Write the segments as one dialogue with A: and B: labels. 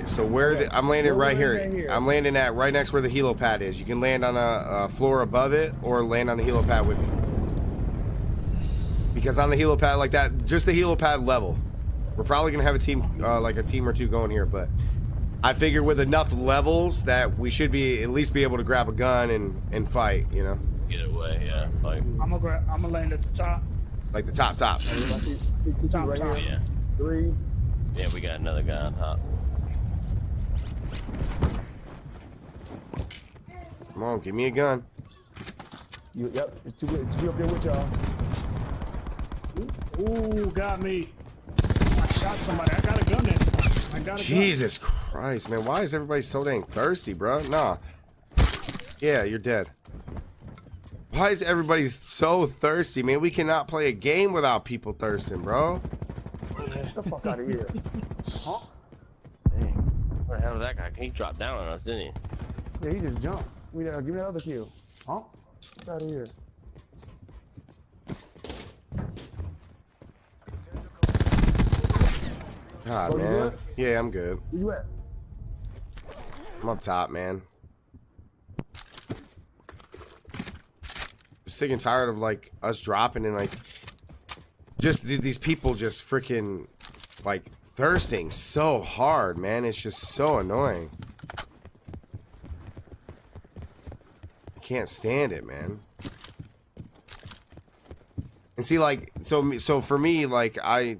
A: All right, so where the, I'm landing
B: We're
A: right here.
B: landing here.
A: I'm landing at right next where the helo pad is. You can land on a, a floor above it or land on the helo pad with me. Because on the helo pad like that, just the helo pad level, we're probably gonna have a team uh, like a team or two going here. But I figure with enough levels that we should be at least be able to grab a gun and and fight. You know,
C: Get away, yeah. Like,
B: I'm gonna grab, I'm gonna land at the top.
A: like the top top.
D: I see, I see two, two
B: Top, top.
D: here.
C: yeah.
D: Three.
C: Yeah, we got another guy on top.
A: Come on, give me a gun.
D: You, yep, it's too good. it's two up there with y'all.
B: Ooh, got me. I shot somebody. I got a gun there. I got a gun.
A: Jesus Christ, man. Why is everybody so dang thirsty, bro? Nah. Yeah, you're dead. Why is everybody so thirsty, man? We cannot play a game without people thirsting, bro.
D: Get the fuck out of here. Huh?
C: Dang. Where the hell did that guy? He dropped down on us, didn't he?
D: Yeah, he just jumped. We, uh, give me another kill. Huh? Get out of here.
A: God,
D: Oh, you
A: man.
D: good?
A: Yeah, I'm good.
D: Where you at?
A: I'm up top, man. Sick and tired of like us dropping and like just th- these people just freaking like thirsting so hard, man. It's just so annoying. I can't stand it, man. And see, like, so so for me, like, I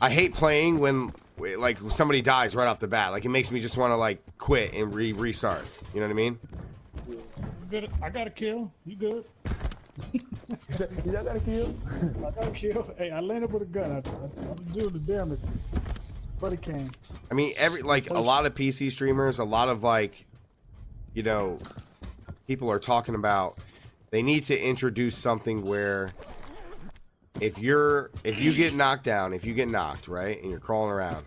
A: I hate playing when like somebody dies right off the bat. Like, it makes me just want to like quit and re restart. You know what I mean?
B: Good. I got a kill. You good?
D: You got a kill?
B: I got a kill. Hey, I landed with a gun. I, I, I'm doing the damage. Buddy came.
A: I mean, every like a lot of PC streamers, a lot of like, you know, people are talking about they need to introduce something where if you're if you get knocked down, if you get knocked, right, and you're crawling around,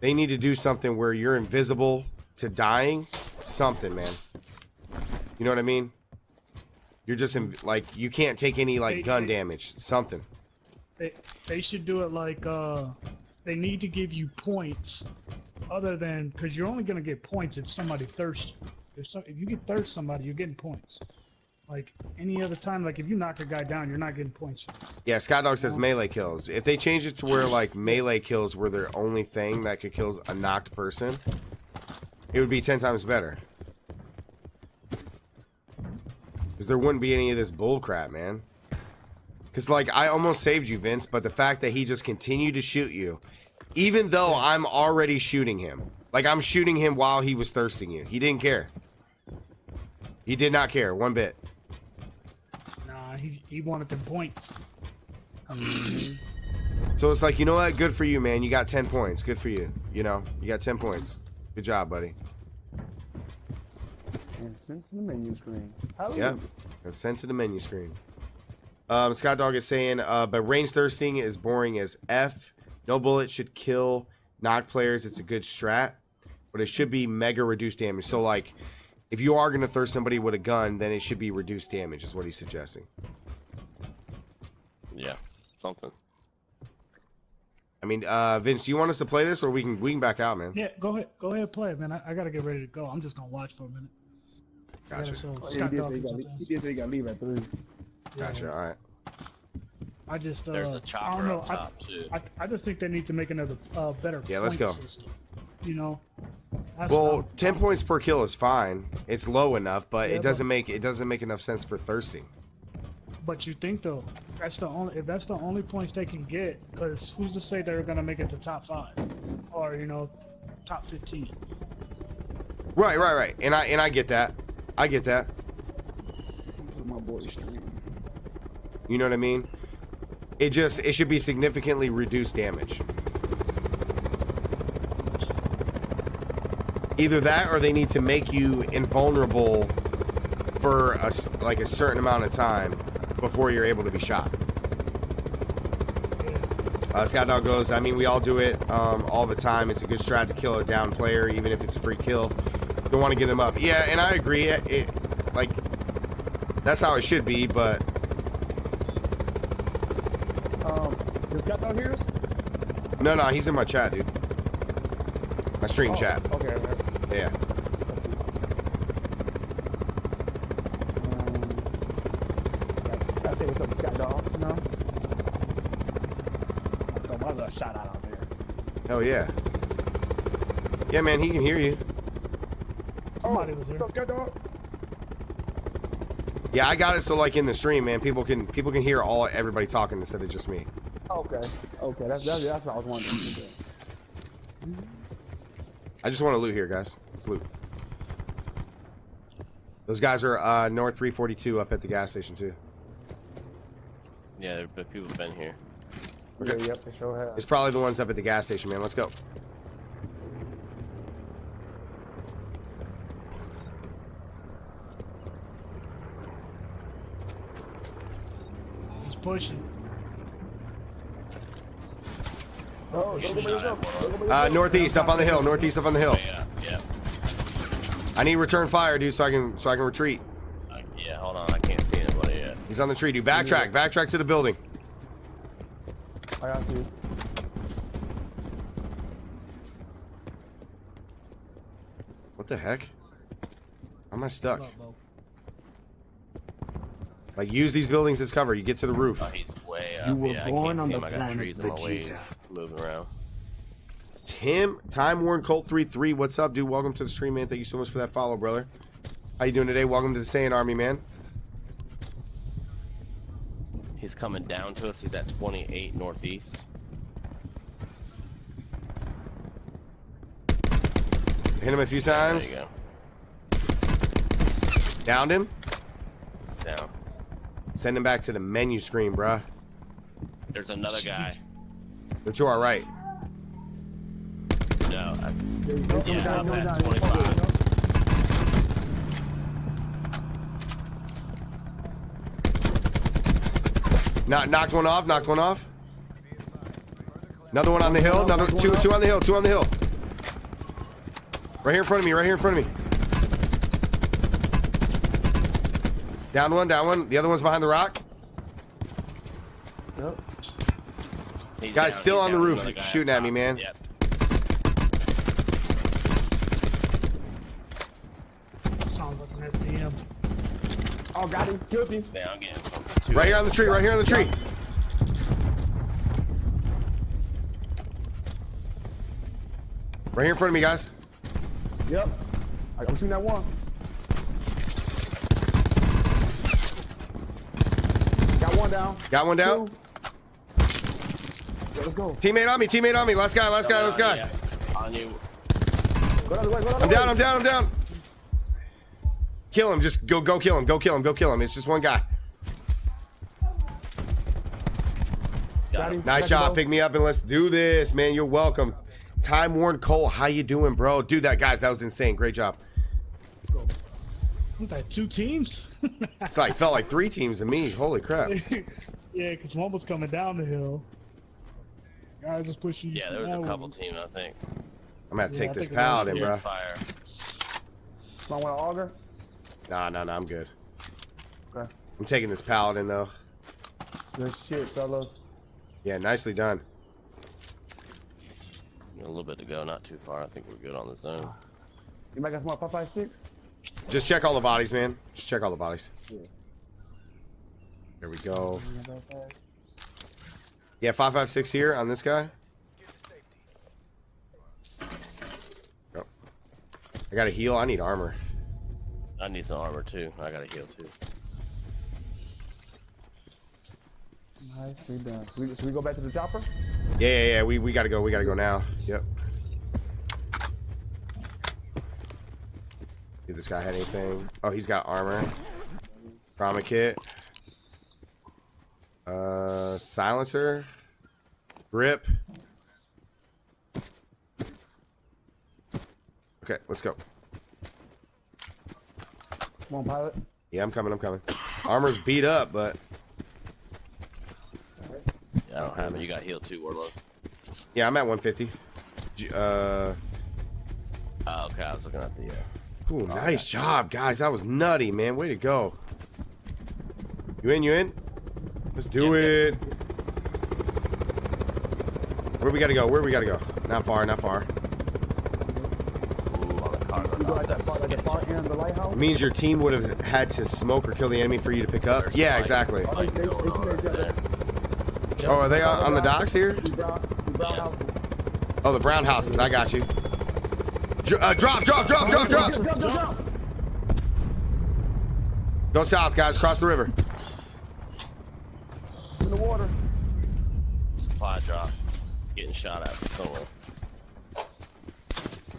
A: they need to do something where you're invisible to dying, something, man. You know what I mean? You're just in, like you can't take any like gun damage, something.
B: They they should do it like uh, they need to give you points, other than because you're only gonna get points if somebody thirsts. you. If some, if you get thirst somebody, you're getting points. Like any other time, like if you knock a guy down, you're not getting points.
A: Yeah, Scott Dog says uh-huh. melee kills. If they change it to where like melee kills were their only thing that could kill a knocked person, it would be ten times better. Because there wouldn't be any of this bull crap, man. Because like I almost saved you, Vince, but the fact that he just continued to shoot you, even though I'm already shooting him, like I'm shooting him while he was thirsting you, he didn't care. He did not care one bit.
B: Nah, he he wanted the points.
A: So it's like, you know what? Good for you, man. You got 10 points. Good for you. You know, you got 10 points. Good job, buddy.
D: And sent to the menu screen. Hallelujah.
A: Yep. That's sent to the menu screen. Um, Scott Dog is saying, uh, but range thirsting is boring as F. No bullet should kill knock players. It's a good strat, but it should be mega reduced damage. So, like, if you are going to thirst somebody with a gun, then it should be reduced damage, is what he's suggesting.
C: Yeah, something.
A: I mean, uh, Vince, do you want us to play this, or we can we can back out, man?
B: Yeah, go ahead, go ahead, play it, man. I, I gotta get ready to go. I'm just gonna watch for a minute.
A: Gotcha.
B: Yeah, so
D: Oh, yeah, he, did say he, got, he did say he got to leave at three.
A: Gotcha. All right.
B: I just uh,
C: There's a
B: I
C: chopper
B: don't know.
C: up top too.
B: I, I, I just think they need to make another uh, better.
A: Yeah, let's go.
B: System. You know. That's
A: Well,
B: all.
A: 10 points per kill is fine. It's low enough, but
B: Yeah,
A: it doesn't make it doesn't make enough sense for thirsting.
B: But you think though, that's the only if that's the only points they can get, because who's to say they're gonna make it to top five, or you know, top fifteen?
A: Right, right, right. And I and I get that. I get that.
D: My boy.
A: You know what I mean? It just it should be significantly reduced damage. Either that or they need to make you invulnerable for a, like a certain amount of time before you're able to be shot. Uh, Scott Dog goes, I mean, we all do it um, all the time. It's a good strat to kill a down player, even if it's a free kill. Don't want to get them up. Yeah, and I agree. It- like, that's how it should be, but
D: Um, does Scott Dog hear us?
A: no, no, he's in my chat, dude. My stream
D: Oh,
A: chat.
D: Okay, okay.
A: Yeah.
D: Um.
A: Hell yeah. Yeah, man, he can hear you.
B: Somebody was
D: what's
B: there.
D: up, Sky Dog?
A: Yeah, I got it so like in the stream, man, people can people can hear all everybody talking instead of just me.
D: Okay. Okay, that's that's, that's what I was wondering.
A: I just want to loot here, guys. Let's loot. Those guys are uh, North 342 up at the gas station too.
C: Yeah, there- but people have been here.
D: Yeah, yep, they sure have.
A: It's probably the ones up at the gas station, man. Let's go.
B: He's pushing.
D: Oh, don't go by yourself. Don't go by
A: Uh, northeast, up on the hill. Northeast, up on the hill.
C: Yeah, yeah.
A: I need return fire, dude, so I can so I can retreat.
C: I, yeah, hold on. I can't see anybody yet.
A: He's on the tree, dude. Backtrack, backtrack to the building.
D: I got you.
A: What the heck? How am I stuck?
B: What up, Bo?
A: Like, use these buildings as cover. You get to the roof.
C: Oh, he's way up.
E: You were
C: yeah, I
E: born
C: can't
E: on
C: see
E: the
C: him. I got
E: planet
C: trees in my ways moving around.
A: Tim, Time Worn Colt 33. What's up, dude? Welcome to the stream, man. Thank you so much for that follow, brother. How you doing today? Welcome to the Saiyan Army, man.
C: He's coming down to us. He's at 28 northeast.
A: Hit him a few
C: There
A: times.
C: you go.
A: Downed him.
C: Down.
A: Send him back to the menu screen, bruh.
C: There's another guy.
A: They're to our right.
C: No, I,
D: There you go. Coming
C: Yeah,
D: down,
C: I'm at 25.
A: Knock, knocked one off. Knocked one off. Another one on the hill. Another two, two on the hill. Two on the hill. Right here in front of me. Right here in front of me. Down one. Down one. The other one's behind the rock.
D: Yep.
C: He's
A: Guy's
C: down,
A: still
C: he's
A: on the roof
C: Another guy
A: shooting at me, man.
C: Yep.
B: Sounds like an FDM.
D: Oh, got him. Killed him.
C: Yeah, I'm two.
A: Right here on the tree. Right here on the tree. Right here in front of me, guys.
D: Yep. I- I'm shooting that one. Got one down.
A: Got one down.
D: Two. Yeah, let's go.
A: Teammate on me. Teammate on me. Last guy. Last guy. Last guy.
C: Yeah. On you.
D: Go down the. Go down the
A: I'm down. I'm down. I'm down. Kill him. Just go. Go kill him. Go kill him. Go kill him. It's just one guy.
C: Got
D: Got
C: him.
D: him.
A: Nice
D: Second
A: job. Pick me up and let's do this, man. You're welcome. Time Worn Cole, how you doing, bro? Dude, that guys, that was insane. Great job.
B: What that, two teams?
A: It's like felt like three teams to me. Holy crap.
B: yeah, because one was coming down the hill. Guys was pushing.
C: Yeah, there was a couple
B: one.
C: teams, I think.
A: I'm gonna
B: Yeah,
A: take
B: I
A: this
B: think it was-
A: paladin, bro.
C: Fire.
D: Might want to auger.
A: Nah, nah, nah. I'm good.
D: Okay.
A: I'm taking this paladin though.
D: Good shit, fellas.
A: Yeah, nicely done.
C: A little bit to go, not too far. I think we're good on the zone.
D: You might got some more 556?
A: Just check all the bodies, man. Just check all the bodies.
D: Yeah.
A: There we go. Yeah, five five six here on this guy. Go. I got to heal. I need armor.
C: I need some armor too. I gotta heal too.
D: Nice, we done. Should we, should we go back to the chopper?
A: Yeah, yeah, yeah. We we gotta go. We gotta go now. Yep. Did this guy had anything? Oh, he's got armor. Trauma kit. Silencer. Grip. Okay, let's go.
D: Come on, pilot.
A: Yeah, I'm coming. I'm coming. Armor's beat up, but
C: Yeah, I don't have it. You got heal too, Warlock.
A: yeah, I'm at 150. Uh,
C: Oh, okay. I was looking at the. Uh,
A: ooh, nice job, guys. That was nutty, man. Way to go. You in? You in? Let's do
C: Yep,
A: it. Where we gotta go? Where we gotta go? Not far. Not far.
D: We go at the far, at the far end of the lighthouse.
A: It means your team would have had to smoke or kill the enemy for you to pick up. Yeah, exactly.
D: Oh,
A: are they on, on the docks here?
D: The brown, the brown houses.
A: Oh, the brown houses. I got you. Dr- uh, drop, drop, drop, drop, drop. Go south, guys. Cross the river.
D: In the water.
C: Supply drop. Getting shot at from somewhere.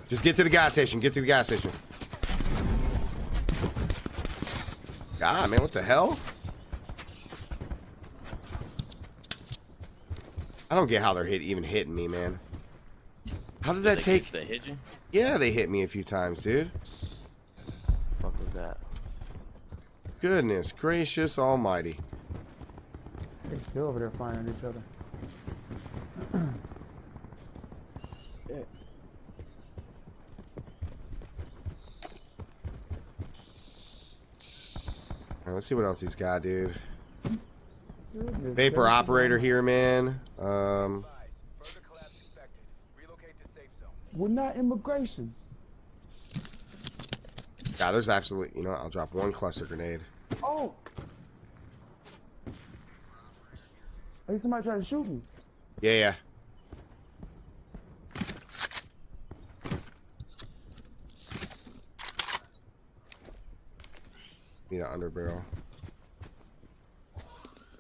A: Just get to the gas station. Get to the gas station. God, man, what the hell? I don't get how they're hit, even hitting me, man. How did that
C: They-
A: take?
C: They hit you?
A: Yeah, they hit me a few times, dude.
C: The fuck was that?
A: Goodness gracious almighty.
D: They're still over there firing at each other.
A: Right, let's see what else he's got, dude. Vapor operator here, man. Um,
E: Further collapse expected. Relocate to safe zone.
D: We're not immigrations.
A: yeah, there's absolutely. You know, what, I'll drop one cluster grenade.
D: Oh! I think somebody tried to shoot me.
A: Yeah, yeah. Need an under barrel.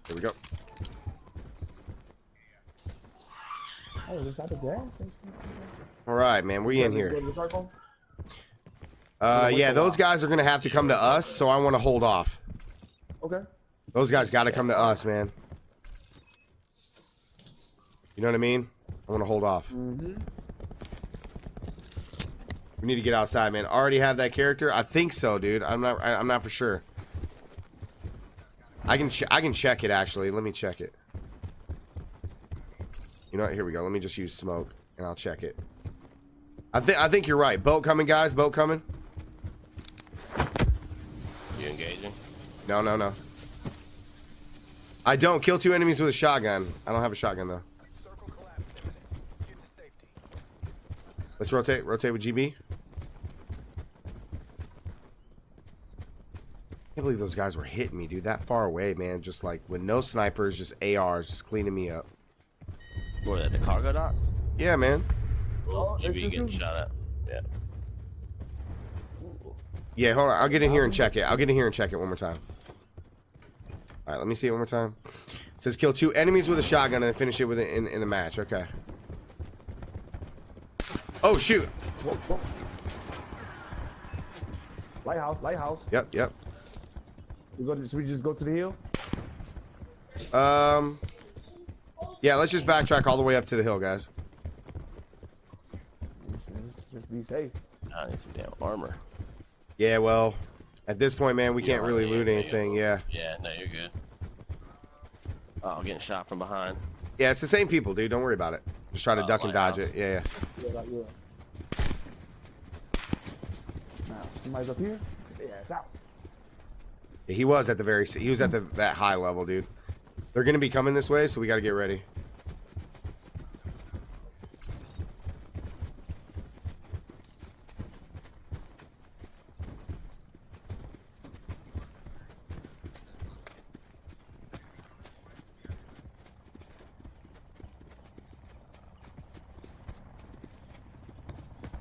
A: Here we go.
D: Oh, is that the gas?
A: All right, man. We in here.
D: to the circle?
A: Uh, yeah, those guys are gonna have to come to us, so I want to hold off.
D: Okay.
A: Those guys got to come to us, man. You know what I mean? I want to hold off.
D: Mm-hmm.
A: We need to get outside, man. Already have that character? I think so, dude. I'm not. I, I'm not for sure. I can. Ch- I can check it actually. Let me check it. You know what? Here we go. Let me just use smoke, and I'll check it. I think. I think you're right. Boat coming, guys. Boat coming.
C: You engaging?
A: No, no, no. I don't kill two enemies with a shotgun. I don't have a shotgun though.
E: Circle collapse imminent. Get to safety.
A: Let's rotate. Rotate with GB. I can't believe those guys were hitting me, dude. That far away, man. Just like with no snipers, just ARs, just cleaning me up.
C: What are they, the cargo docks?
A: Yeah, man.
D: Oh, they
C: GB getting shot at. Yeah.
A: Yeah, hold on. I'll get in here and check it. I'll get in here and check it one more time. All right, let me see it one more time. It says kill two enemies with a shotgun and finish it with it in, in the match. Okay. Oh shoot.
D: Whoa, whoa. Lighthouse, lighthouse.
A: Yep, yep.
D: We go to, should we just go to the hill?
A: Um. Yeah, let's just backtrack all the way up to the hill, guys.
D: Just, just be safe.
C: I need some damn armor.
A: Yeah, well, at this point, man, we
C: You
A: can't really
C: need
A: loot
C: it,
A: anything. Yeah.
C: Yeah, no, you're good. Oh, I'm getting shot from behind.
A: Yeah, it's the same people, dude. Don't worry about it. Just try to
C: Oh,
A: duck and dodge
C: lighthouse.
A: it. Yeah, yeah.
D: Yeah, like, yeah. Now, somebody's up here. Yeah, it's out.
A: He was at the very. He was at the that high level, dude. They're gonna be coming this way, so we got to get ready.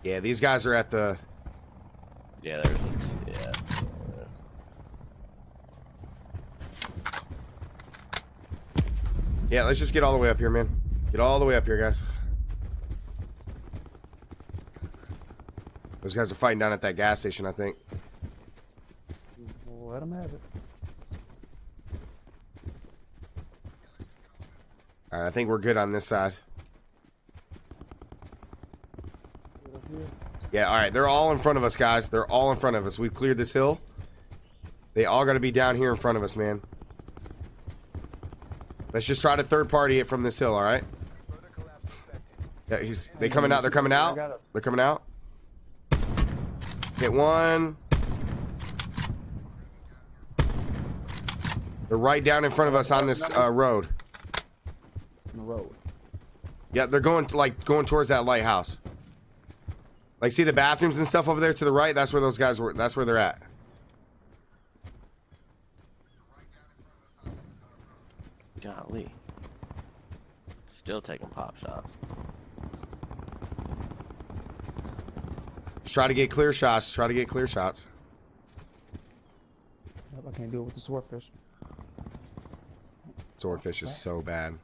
A: Yeah, these guys are at the.
C: Yeah, there's yeah.
A: Yeah, let's just get all the way up here, man. Get all the way up here, guys. Those guys are fighting down at that gas station, I think.
D: Let them have it.
A: All right, I think we're good on this side.
D: Get up here.
A: Yeah, all right. They're all in front of us, guys. They're all in front of us. We've cleared this hill. They all got to be down here in front of us, man. Let's just try to third party it from this hill, all right? Yeah, he's, they coming out. They're coming out.
D: I got it.
A: They're coming out. Hit one. They're right down in front of us on this uh, road.
D: The road.
A: Yeah, they're going like going towards that lighthouse. Like, see the bathrooms and stuff over there to the right? That's where those guys were. That's where they're at.
C: Golly. Still taking pop shots.
A: Just try to get clear shots. Try to get clear shots.
D: Yep, I can't do it with the swordfish.
A: Swordfish is so bad.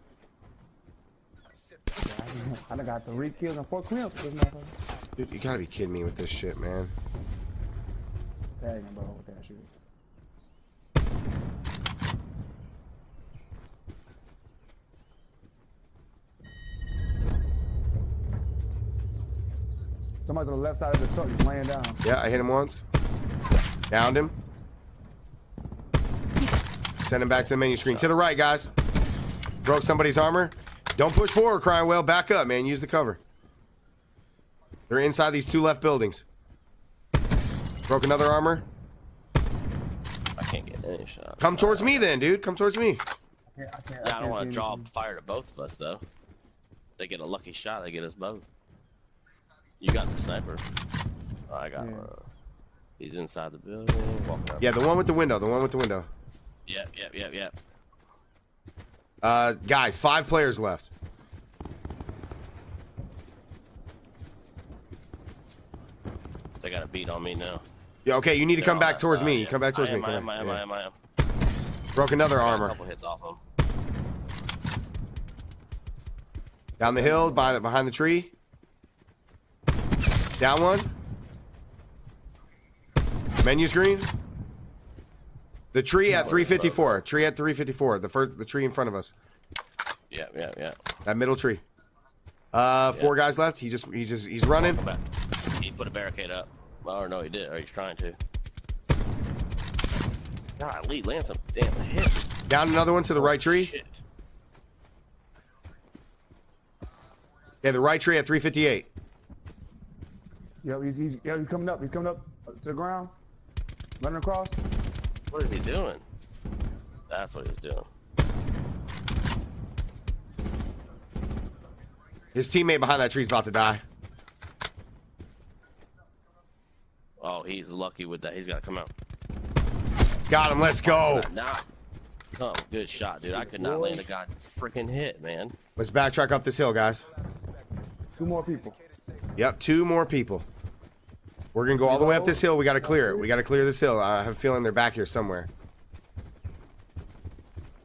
D: I done- I got three kills and four cleans with this motherfucker.
A: Dude, you gotta be kidding me with this shit, man.
D: Dang, bro, with that shit. Somebody's on the left side of the truck just laying down.
A: Yeah, I hit him once. Downed him. Send him back to the menu screen. To the right, guys. Broke somebody's armor. Don't push forward, crying well. Back up, man. Use the cover. They're inside these two left buildings. Broke another armor.
C: I can't get any shots.
A: Come towards me then, dude. Come towards me.
D: I can't, I can't,
C: Yeah, I
D: can't
C: don't want to draw fire to both of us though. They get a lucky shot. They get us both. You got the sniper. Oh, I got.
D: Yeah.
C: Uh, he's inside the building. Walking up.
A: Yeah, the one with the window. The one with the window.
C: Yep. Yep. Yep. Yep.
A: Uh, guys, five players left.
C: They got a beat on me now.
A: Yeah, okay. You need to
C: They're
A: come back towards
C: side,
A: me.
C: yeah.
A: Come back towards
C: I
A: me.
C: am,
A: Come
C: I am. I am.
A: Yeah.
C: I am. I am.
A: Broke another
C: Got A
A: armor.
C: couple hits off him.
A: Down the hill, behind the, behind the tree. Down one. Menu screen. The tree at 354. Tree at 354. The first, the tree in front of us.
C: Yeah, yeah, yeah.
A: That middle tree. Uh, four guys left. He just, he just, he's running.
C: He put a barricade up. Or no, he did. Or he's trying to. God, Lee land some damn hits.
A: Down another one to the right tree.
C: Shit.
A: Yeah, the right tree at 358.
D: Yep, he's, he's, yeah, he's coming up. He's coming up to the ground. Running across.
C: What is he doing? That's what he's doing.
A: His teammate behind that tree is about to die.
C: Oh, he's lucky with that. He's got to come out.
A: Got him. Let's go.
C: Not. Come, good shot, dude. I could not land a god freaking hit, man.
A: Let's backtrack up this hill, guys.
D: Two more people.
A: Yep, two more people. We're gonna go all the way up this hill. We gotta clear it. We gotta clear this hill. I have a feeling they're back here somewhere.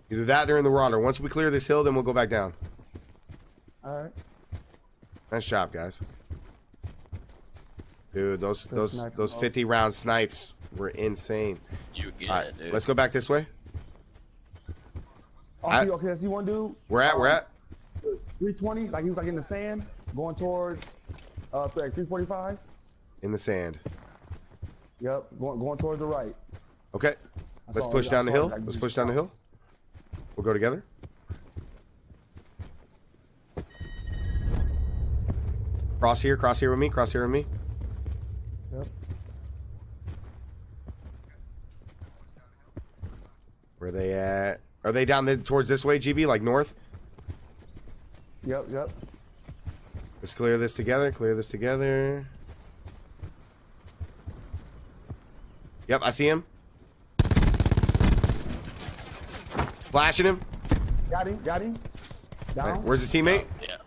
A: Either that, they're in the water. Once we clear this hill, then we'll go back down.
D: All right.
A: Nice job, guys. Dude, those
D: The
A: those those 50 round snipes were insane.
C: You get
A: All right,
C: it, dude.
A: let's go back this way.
D: Oh,
A: I-
D: see, okay, I see one dude.
A: We're at, we're at.
D: 320, like he was like in the sand, going towards uh like 345.
A: In the sand.
D: Yep, going going towards the right.
A: Okay,
D: I
A: let's push down the hill. Let's push down the hill. We'll go together. Cross here, cross here with me, cross here with me.
D: Yep.
A: Where they at? Are they down the, towards this way, GB, like north?
D: Yep, yep.
A: Let's clear this together. Clear this together. Yep, I see him. Flashing him.
D: Got him, got him. Down.
A: Where's his teammate?
C: Yeah.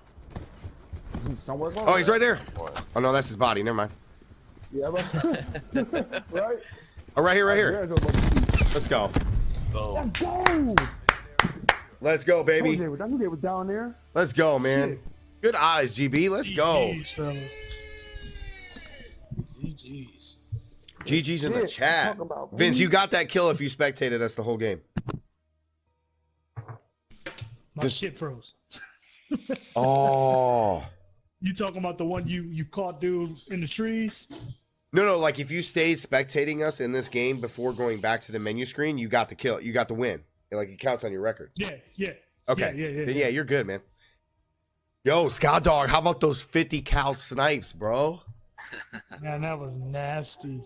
D: He's somewhere close.
A: Oh, he's right there. Oh no, that's his body. Never mind.
D: Yeah, but right.
A: Oh, right here, right here.
D: There's your buddy.
A: Let's go.
C: Boom.
D: Let's go.
A: Let's go,
D: I knew
A: baby.
D: they was- I knew they was down there.
A: Let's go, man.
D: Shit.
A: Good eyes, GB. Let's go.
B: GG's, fellas. GG's.
A: GG's in the chat.
D: about,
A: Vince, you got that kill if you spectated us the whole game.
B: My
A: Just-
B: shit froze.
A: Oh.
B: You talking about the one you you caught dude in the trees?
A: No, no, like if you stayed spectating us in this game before going back to the menu screen, you got the kill. You got the win. Like it counts on your record.
B: Yeah, yeah.
A: Okay.
B: Yeah, yeah, yeah.
A: Then yeah, you're good, man. Yo, Scott Dog, how about those 50 cal snipes, bro?
B: Man, that was nasty.